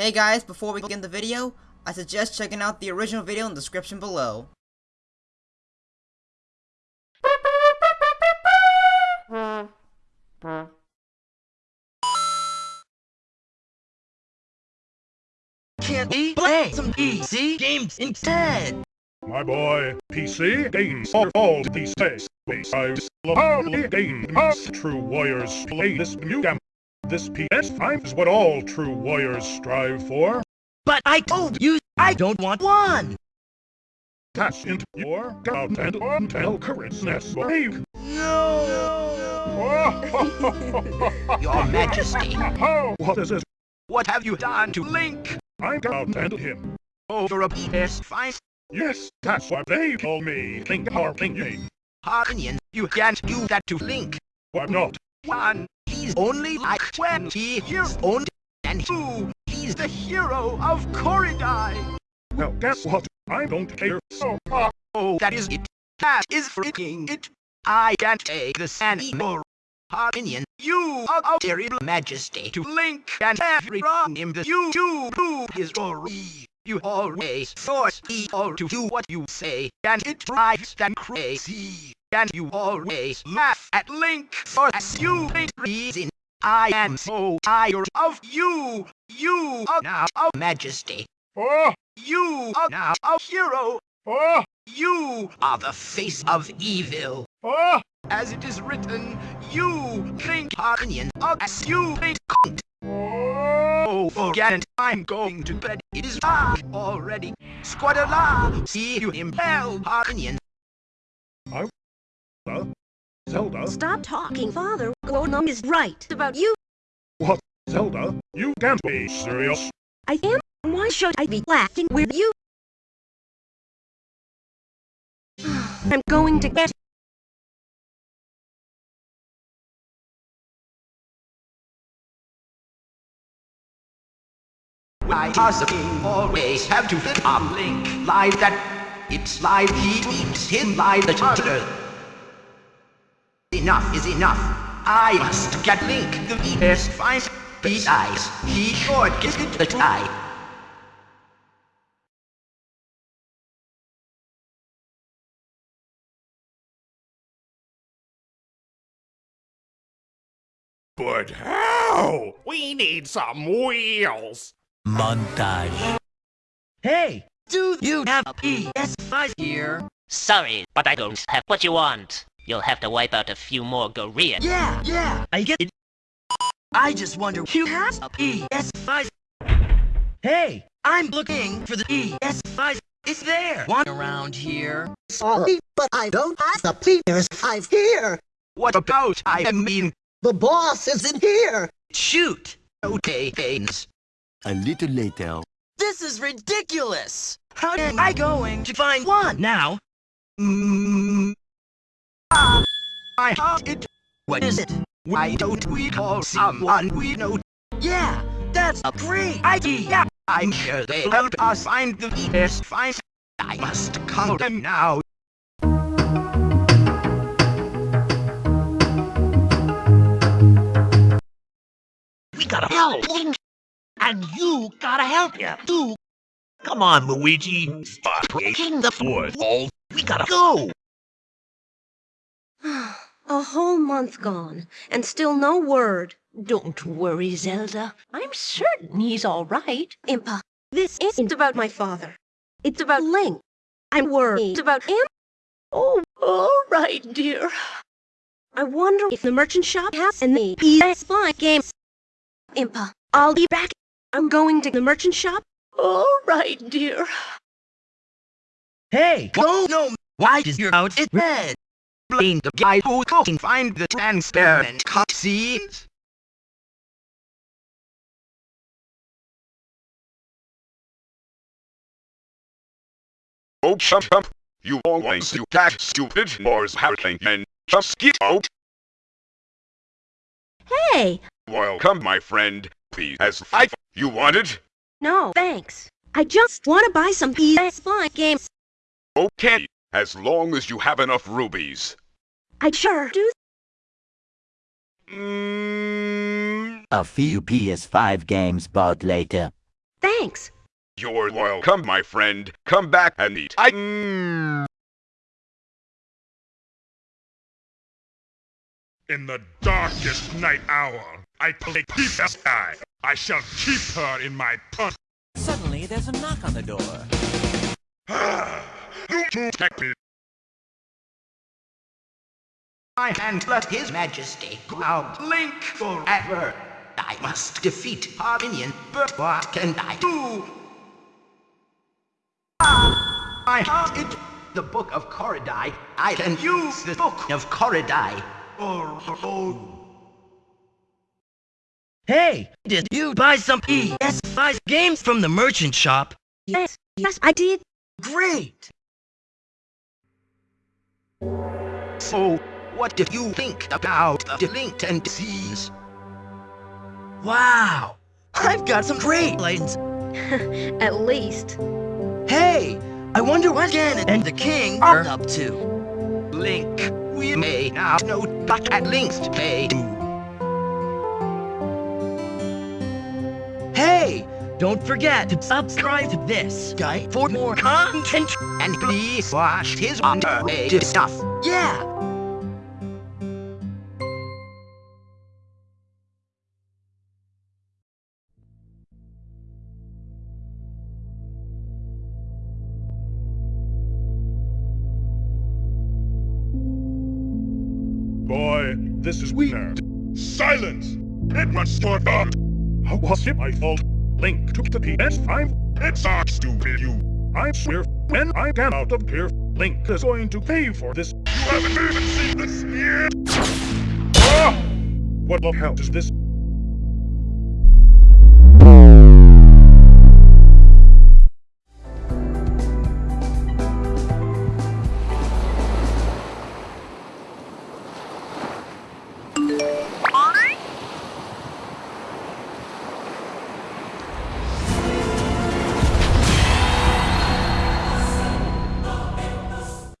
Hey guys, before we begin the video, I suggest checking out the original video in the description below. Can't we play some PC games instead? My boy, PC games are all these days. We size lovely game us true warriors play this new game. This PS5 is what all true warriors strive for. But I told you I don't want one! Cash into your God and until correctness wave. Your Majesty, what is this? what have you done to Link? I and him. Over a PS5 Yes, that's what they call me. Think our thinking. Opinion, you can't do that to Link. Why not? One, he's only like 20 years old. And two, he's the hero of Koridai. Well, guess what? I don't care so much. Oh, that is it. That is freaking it. I can't take this anymore. Opinion, you are a terrible majesty to Link and every everyone in the YouTube history. You always force people to do what you say, and it drives them crazy. And you always laugh at Link for a stupid reason. I am so tired of you. You are now a majesty. Oh, You are now a hero. oh, You are the face of evil. oh, As it is written, you think opinion of a stupid cunt. Oh. Oh, forget it. I'm going to bed. It is dark already. Squadala, see you in hell, opinion. Uh, Zelda? Stop talking, Father. Gwonam is right about you. What? Zelda? You can't be serious. I am. Why should I be laughing with you? I'm going to get Why does the king always have to fit on Link like that? It's like he treats him like the turtle. Enough is enough. I must get Link the PS5. Besides, he sure gets it the try. But how? We need some wheels. Montage. Hey, do you have a PS5 here? Sorry, but I don't have what you want. You'll have to wipe out a few more Koreans. Yeah, yeah, I get it. I just wonder who has a PS5. Hey, I'm looking for the PS5. It's there. One around here. Sorry, but I don't have the PS5 here. What about I mean, The boss isn't here. shoot? Okay, Gaines. A little later. This is ridiculous. How am I going to find one now? Mm. Ah, I have it. What is it? Why don't we call someone we know? Yeah, that's a great idea. I'm sure they'll help us find the PS5. I must call them now. We gotta help! And you gotta help him, too! Come on, Luigi! Stop breaking the fourth wall! We gotta go! a whole month gone, and still no word. Don't worry, Zelda. I'm certain he's all right. Impa, this isn't about my father. It's about Link. I'm worried about him. Oh, all right, dear. I wonder if the merchant shop has any PS5 games. Impa, I'll be back. I'm going to the merchant shop. All right, dear. Hey, no, no. Why is your outfit red? Blame the guy who couldn't find the transparent cutscenes. Oh, chump chump. You always do that stupid Mars hurricane and just get out. Hey! Welcome, my friend. Please, as I you wanted. No, thanks. I just want to buy some PS5 games. Okay, as long as you have enough rubies. I sure do. Mm, A few PS5 games bought later. Thanks. You're welcome, my friend. Come back and eat. I. Mm. In the darkest night hour, I play keep the sky. I shall keep her in my pun. Suddenly, there's a knock on the door. you protect me. I can't let His Majesty go out Link forever. I must defeat our minion, but what can I do? Ah, I have it. The Book of Koridai. I can use the Book of Koridai. Oh, oh. Hey, did you buy some PS5 games from the merchant shop? Yes, yes, I did. Great! So, what did you think about the linked NPCs? Wow! I've got some great lines. At least. Hey, I wonder what Ganon and the king are up to. Link, we may now know what at links they do. Hey, don't forget to subscribe to this guy for more content. And please watch his underrated stuff. Yeah! Boy, this is weird. Silence! It must up! How was it my fault? Link took the PS5? It's not stupid, you. I swear, when I get out of here, Link is going to pay for this. You haven't even seen this yet! Ah! What the hell is this?